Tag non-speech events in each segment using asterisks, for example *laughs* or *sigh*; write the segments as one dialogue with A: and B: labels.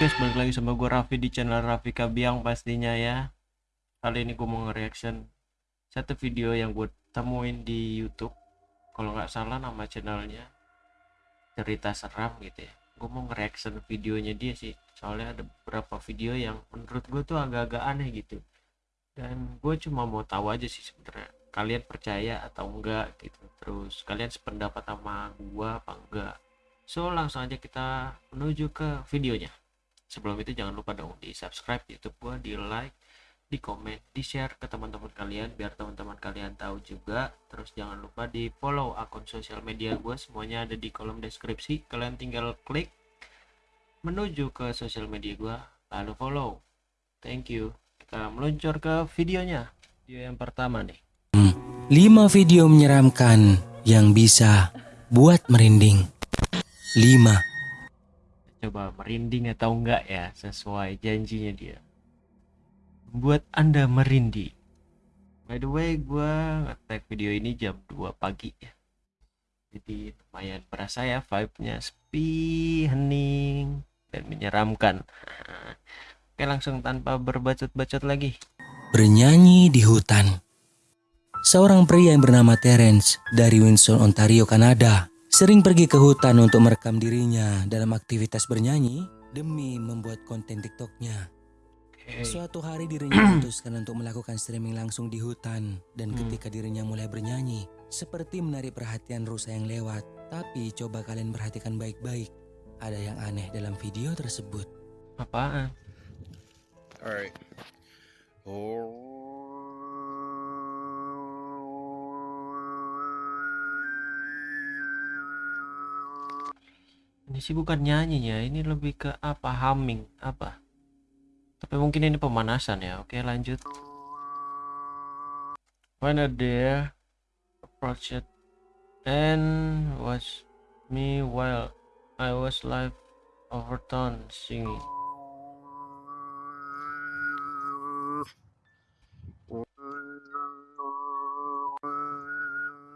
A: guys, balik lagi sama gue Raffi di channel Raffi Kabiang pastinya ya. Kali ini gue mau nge-reaction Satu video yang gue temuin di Youtube. Kalau nggak salah nama channelnya Cerita Seram gitu ya. Gue mau nge-reaction videonya dia sih. Soalnya ada beberapa video yang menurut gue tuh agak-agak aneh gitu. Dan gue cuma mau tahu aja sih sebenarnya Kalian percaya atau enggak gitu. Terus kalian sependapat sama gue apa enggak? So langsung aja kita menuju ke videonya sebelum itu jangan lupa dong di subscribe youtube gua di like di komen di share ke teman-teman kalian biar teman-teman kalian tahu juga. Terus jangan lupa di follow akun sosial media gua semuanya ada di kolom deskripsi. Kalian tinggal klik menuju ke sosial media gua lalu follow. Thank you. Kita meluncur ke videonya. Video yang pertama nih.
B: 5 video menyeramkan yang bisa buat merinding. 5
A: coba merinding atau enggak ya sesuai janjinya dia. Buat anda merinding. By the way gua ngetek video ini jam 2 pagi ya. Jadi lumayan berasa ya vibe-nya. Sepi hening dan menyeramkan. Oke langsung tanpa berbacot-bacot lagi.
B: Bernyanyi di hutan. Seorang pria yang bernama Terence dari Windsor, Ontario, Kanada sering pergi ke hutan untuk merekam dirinya dalam aktivitas bernyanyi demi membuat konten TikToknya.
A: Oke.
B: Suatu hari dirinya *clears throat* memutuskan untuk melakukan streaming langsung di hutan dan
A: Hmm.
B: ketika dirinya mulai bernyanyi, seperti menarik perhatian rusa yang lewat. Tapi coba kalian perhatikan baik-baik, ada yang aneh dalam video tersebut.
A: apaan
C: All right.
A: Ini sih bukan nyanyinya ini lebih ke apa? Humming apa? Tapi mungkin ini pemanasan ya. Oke lanjut. When a deer approached and watched me while I was live overtone singing.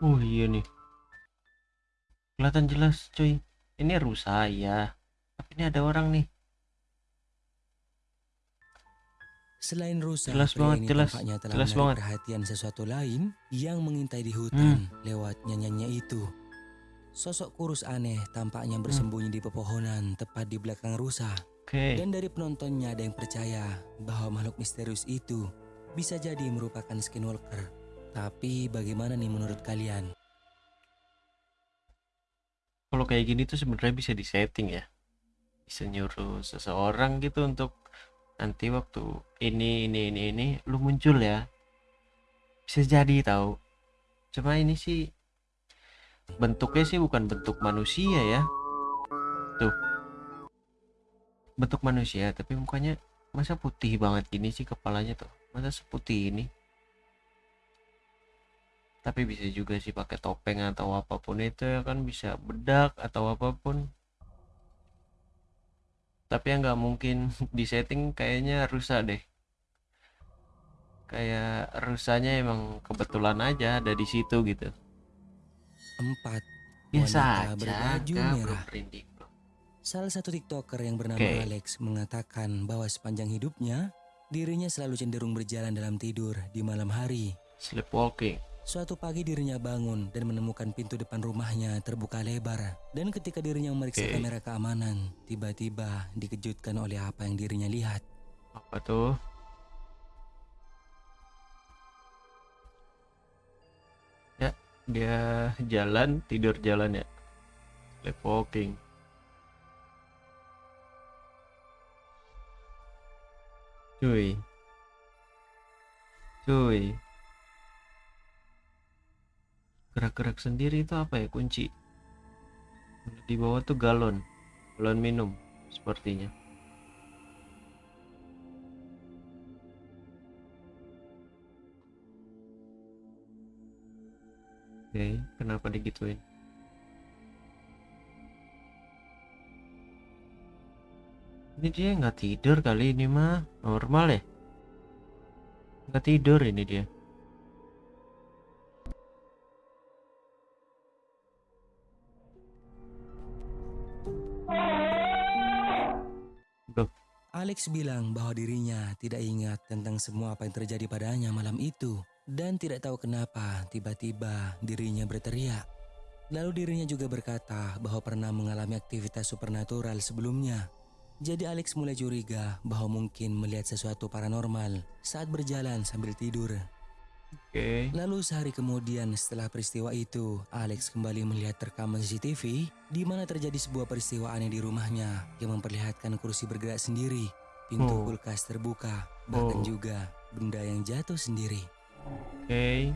A: Oh iya nih. Kelihatan jelas cuy ini rusa ya tapi ini ada orang nih
B: Selain rusa,
A: Jelas banget, jelas,
B: tampaknya telah
A: jelas banget.
B: perhatian sesuatu lain yang mengintai di hutan
A: Hmm.
B: lewat nyanyiannya itu. Sosok kurus aneh tampaknya
A: Hmm.
B: bersembunyi di pepohonan tepat di belakang rusa.
A: oke
B: Dan dari penontonnya ada yang percaya bahwa makhluk misterius itu bisa jadi merupakan skinwalker. Tapi bagaimana nih menurut kalian?
A: Kalau kayak gini tuh sebenarnya bisa disetting ya. Bisa nyuruh seseorang gitu untuk nanti waktu ini ini ini ini lu muncul ya. Bisa jadi tahu cuma ini sih bentuknya sih bukan bentuk manusia ya. Tuh. Bentuk manusia tapi mukanya masa putih banget gini sih kepalanya tuh? Masa seputih ini tapi bisa juga sih pakai topeng atau apa pun itu ya kan bisa bedak atau apa pun tapi yang nggak mungkin *laughs* di setting kayaknya rusa deh kayak rusanya emang kebetulan aja ada di situ gitu
B: Empat,
A: biasa
B: Wanita
A: aja
B: berbaju merah.
A: merinding.
B: Salah satu TikToker yang bernama
A: Oke.
B: Alex mengatakan bahwa sepanjang hidupnya dirinya selalu cenderung berjalan dalam tidur di malam hari.
A: sleepwalking
B: Suatu pagi dirinya bangun dan menemukan pintu depan rumahnya terbuka lebar. Dan ketika dirinya memeriksa
A: Oke.
B: kamera keamanan, tiba-tiba dikejutkan oleh apa yang dirinya lihat.
A: apa tuh ya dia jalan tidur jalan ya sleepwalking cuy cuy gerak-gerak sendiri itu apa ya kunci di bawah tuh galon galon minum sepertinya Oke, kenapa digituin? Ini dia nggak tidur kali ini mah normal ya? Nggak tidur ini dia.
B: Alex bilang bahwa dirinya tidak ingat tentang semua apa yang terjadi padanya malam itu dan tidak tahu kenapa tiba-tiba dirinya berteriak. Lalu dirinya juga berkata bahwa pernah mengalami aktivitas supernatural sebelumnya. Jadi Alex mulai curiga bahwa mungkin melihat sesuatu paranormal saat berjalan sambil tidur.
A: Oke.
B: Lalu sehari kemudian setelah peristiwa itu, Alex kembali melihat rekaman CCTV di mana terjadi sebuah peristiwa aneh di rumahnya yang memperlihatkan kursi bergerak sendiri, pintu
A: Oh.
B: kulkas terbuka, bahkan
A: Oh.
B: juga benda yang jatuh sendiri.
A: Oke.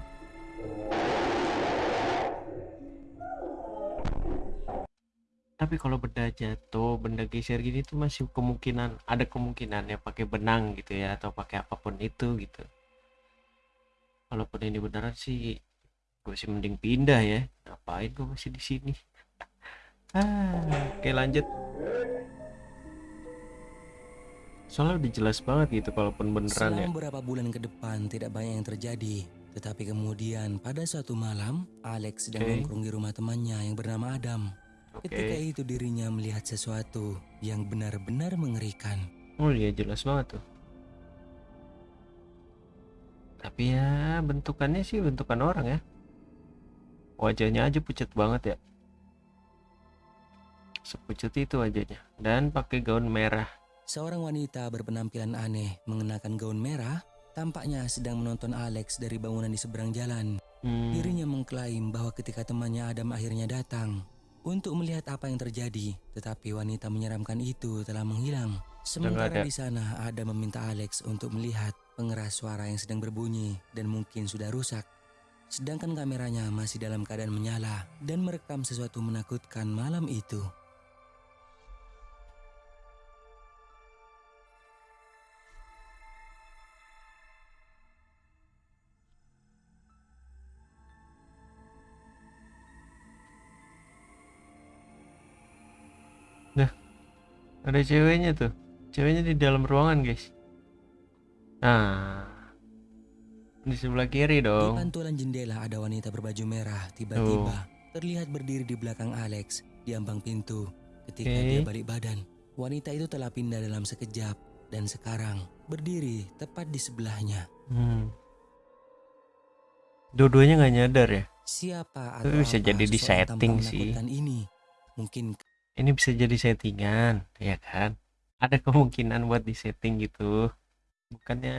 A: Tapi kalau benda jatuh, benda geser gini tuh masih kemungkinan ada kemungkinan ya pakai benang gitu ya atau pakai apa pun itu gitu. Walaupun ini beneran sih gue sih mending pindah ya. Ngapain gue masih di sini? *laughs* ah, oke lanjut. Soalnya udah jelas banget gitu kalaupun beneran ya.
B: Selang beberapa bulan ke depan tidak banyak yang terjadi. Tetapi kemudian pada suatu malam, Alex sedang
A: Oke.
B: nongkrong di rumah temannya yang bernama Adam.
A: Oke.
B: Ketika itu dirinya melihat sesuatu yang benar-benar mengerikan.
A: Oh iya jelas banget tuh. Tapi ya bentukannya sih bentukan orang ya. Wajahnya aja pucat banget ya. Sepucat itu wajahnya. Dan pakai gaun merah.
B: Seorang wanita berpenampilan aneh mengenakan gaun merah tampaknya sedang menonton Alex dari bangunan di seberang jalan.
A: Hmm,
B: Dirinya mengklaim bahwa ketika temannya Adam akhirnya datang untuk melihat apa yang terjadi, tetapi wanita menyeramkan itu telah menghilang. Sementara di sana Adam meminta Alex untuk melihat pengeras suara yang sedang berbunyi dan mungkin sudah rusak. Sedangkan kameranya masih dalam keadaan menyala dan merekam sesuatu menakutkan malam itu.
A: ada ceweknya tuh. Ceweknya di dalam ruangan guys. Nah, di sebelah kiri
B: Di
A: dong.
B: pantulan jendela ada wanita berbaju merah tiba-tiba terlihat berdiri di belakang Alex di ambang pintu. Ketika
A: Oke.
B: dia balik badan, wanita itu telah pindah dalam sekejap dan sekarang berdiri tepat di sebelahnya.
A: Hmm. Dua-duanya nggak nyadar ya.
B: Siapa atau
A: bisa
B: apa
A: jadi di setting sih.
B: ini? Mungkin
A: ini bisa jadi settingan ya kan ada kemungkinan buat di setting gitu bukannya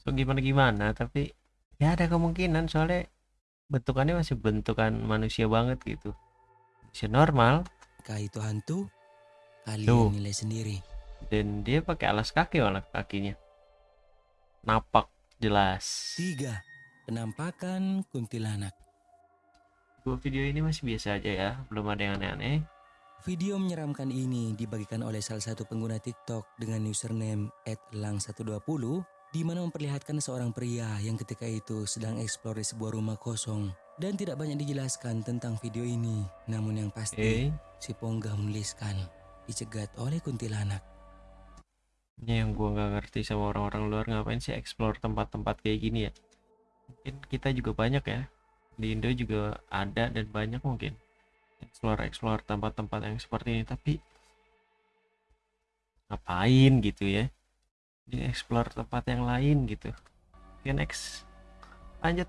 A: so gimana gimana tapi ya ada kemungkinan soalnya bentukannya masih bentukan manusia banget gitu masih normal
B: kah itu hantu?
A: Tuh.
B: Kalian nilai sendiri.
A: dan dia pakai alas kaki malah kakinya napak jelas
B: Tiga, penampakan kuntilanak.
A: dua video ini masih biasa aja ya belum ada yang aneh-aneh
B: Video menyeramkan ini dibagikan oleh salah satu pengguna TikTok dengan username @lang120 di mana memperlihatkan seorang pria yang ketika itu sedang eksplor di sebuah rumah kosong dan tidak banyak dijelaskan tentang video ini. Namun yang pasti si Ponggah menuliskan dicegat oleh kuntilanak.
A: ini yang gua nggak ngerti sama orang-orang luar ngapain sih explore tempat-tempat kayak gini ya mungkin kita juga banyak ya di Indo juga ada dan banyak mungkin explore explore tempat-tempat yang seperti ini. Tapi ngapain gitu ya? Di explore tempat yang lain gitu. Oke next. Lanjut.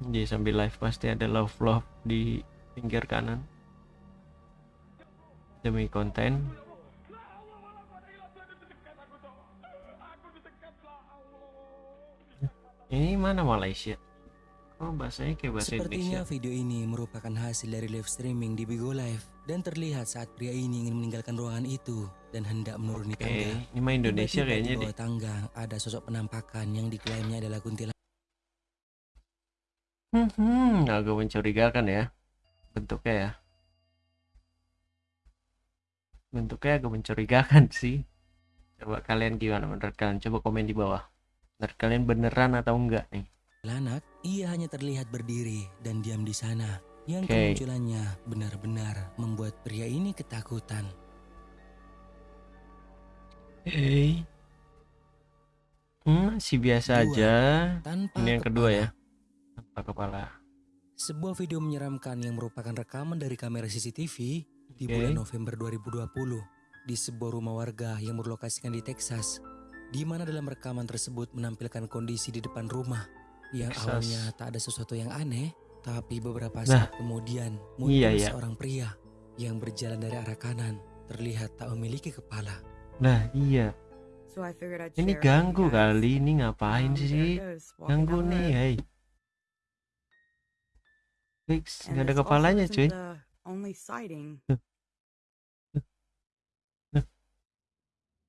A: Jadi sambil live pasti ada love love di pinggir kanan. Demi konten. Ini mana Malaysia oh bahasanya kayak bahasa
B: Sepertinya
A: Indonesia
B: video ini merupakan hasil dari live streaming di Bigo Live dan terlihat saat pria ini ingin meninggalkan ruangan itu dan hendak menuruni
A: oke
B: tangga.
A: ini mah Indonesia
B: Tiba-tiba
A: kayaknya
B: di bawah tangga ada sosok penampakan yang diklaimnya adalah kuntilanak.
A: hmm agak mencurigakan ya. Bentuknya ya. Bentuknya agak mencurigakan *laughs* sih. Coba kalian gimana menurut kalian? Coba komen di bawah. Menurut kalian beneran atau enggak nih
B: Lanak, ia hanya terlihat berdiri dan diam di sana. Yang
A: Oke.
B: kemunculannya benar-benar membuat pria ini ketakutan.
A: Hey. Hmm, masih biasa
B: Dua.
A: aja.
B: Tanpa
A: Ini yang kedua
B: kepala.
A: ya. Tanpa kepala.
B: Sebuah video menyeramkan yang merupakan rekaman dari kamera CCTV di
A: Oke.
B: bulan November 2020 di sebuah rumah warga yang berlokasikan di Texas di mana dalam rekaman tersebut menampilkan kondisi di depan rumah yang
A: Texas.
B: awalnya tak ada sesuatu yang aneh tapi beberapa
A: Nah.
B: saat kemudian muncul
A: Iya, iya.
B: seorang pria yang berjalan dari arah kanan terlihat tak memiliki kepala
A: Nah, iya.
D: So I
A: Ini ganggu kali. Ini ngapain sih? Ganggu nih, hei. Fix, nggak ada kepalanya, cuy. Nah.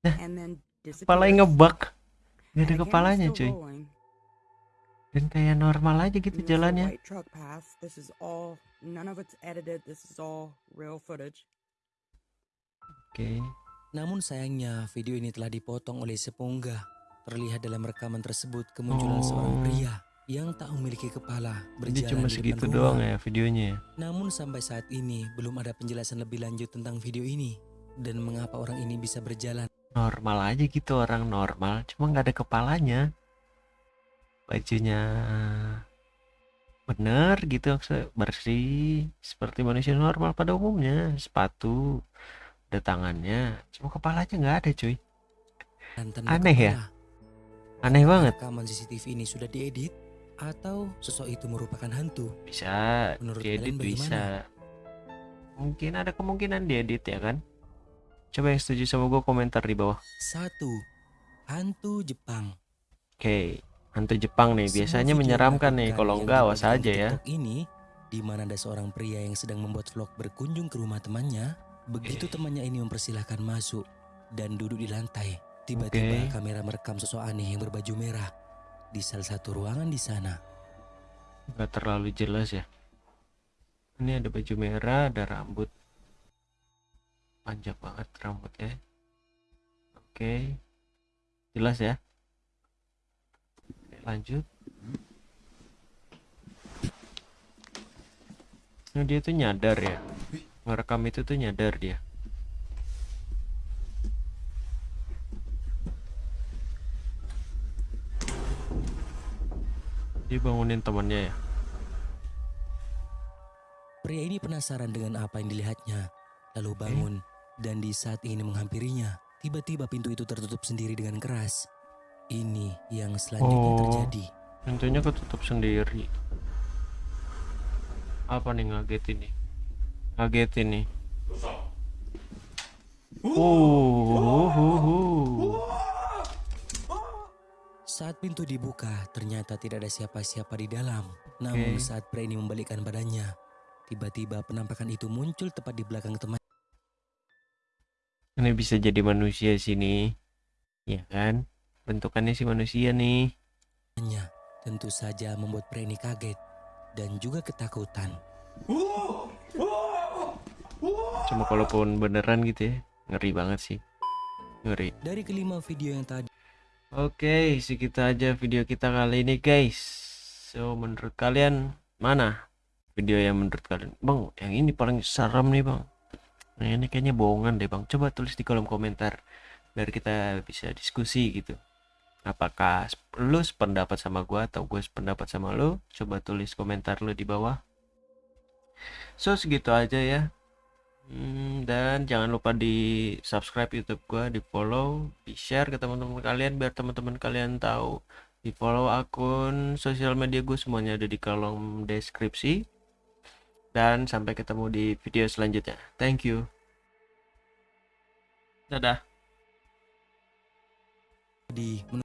A: Kepalanya
D: disappears.
A: ngebug. Nggak ada kepalanya, cuy. Dan kayak normal aja gitu
D: there's
A: jalannya.
D: white truck pass. This is all none of it's edited. This is all real footage.
A: Oke.
B: Namun sayangnya video ini telah dipotong oleh sepunggah. Terlihat dalam rekaman tersebut kemunculan seorang
A: Oh.
B: pria yang tak memiliki kepala
A: Jadi
B: berjalan
A: cuma
B: di
A: segitu
B: depan
A: doang
B: rumah.
A: ya videonya ya.
B: Namun sampai saat ini belum ada penjelasan lebih lanjut tentang video ini dan mengapa orang ini bisa berjalan.
A: Normal aja gitu orang normal, cuma nggak ada kepalanya. Bajunya bener gitu bersih seperti manusia normal pada umumnya. Sepatu, ada tangannya, cuma kepalanya nggak ada cuy. Aneh ya? Aneh banget.
B: Rekaman CCTV ini sudah diedit atau sosok itu merupakan hantu?
A: Bisa
B: Menurut
A: diedit bisa. Mungkin ada kemungkinan diedit ya kan. Coba yang setuju sama gue komentar di bawah.
B: Satu, hantu Jepang.
A: Oke, hantu Jepang nih biasanya menyeramkan nih. Kalau enggak awas aja ya.
B: Ini di mana ada seorang pria yang sedang membuat vlog berkunjung ke rumah temannya. Begitu temannya ini mempersilahkan masuk dan duduk di lantai, tiba-tiba
A: Oke.
B: kamera merekam sosok aneh yang berbaju merah di salah satu ruangan di sana.
A: Enggak terlalu jelas ya. Ini ada baju merah, ada rambut. Panjang banget rambutnya. Oke. Jelas ya. Lanjut. Nah, dia tuh nyadar ya. Ngerekam itu tuh nyadar dia. Dia bangunin temannya ya.
B: Pria ini penasaran dengan apa yang dilihatnya, lalu bangun dan di saat ini menghampirinya, tiba-tiba pintu itu tertutup sendiri dengan keras. Ini yang selanjutnya
A: Oh.
B: terjadi.
A: Pintunya ketutup sendiri. Apa nih ngagetin nih? Ngagetin nih. Oh, hu, hu.
B: Saat pintu dibuka, ternyata tidak ada siapa-siapa di dalam. Namun saat pria ini membalikkan badannya, tiba-tiba penampakan itu muncul tepat di belakang temannya.
A: Ini bisa jadi manusia sini. Ya kan? Bentukannya si manusia nih.
B: Tentu saja membuat pria ini kaget dan juga ketakutan.
A: Cuma kalaupun beneran gitu ya, ngeri banget sih. Ngeri.
B: Dari kelima video yang tadi,
A: Oke, segitu aja video kita kali ini guys. So, menurut kalian mana video yang menurut kalian? Bang, yang ini paling seram nih bang. Nah, ini kayaknya bohongan deh bang. Coba tulis di kolom komentar biar kita bisa diskusi gitu. Apakah lu sependapat sama gua atau gue sependapat sama lu? Coba tulis komentar lu di bawah. So, segitu aja ya. Hmm, dan jangan lupa di subscribe YouTube gua, di follow, di share ke teman-teman kalian biar teman-teman kalian tahu. Di follow akun sosial media gue semuanya ada di kolom deskripsi. Dan sampai ketemu di video selanjutnya. Thank you. Dadah.
B: menurut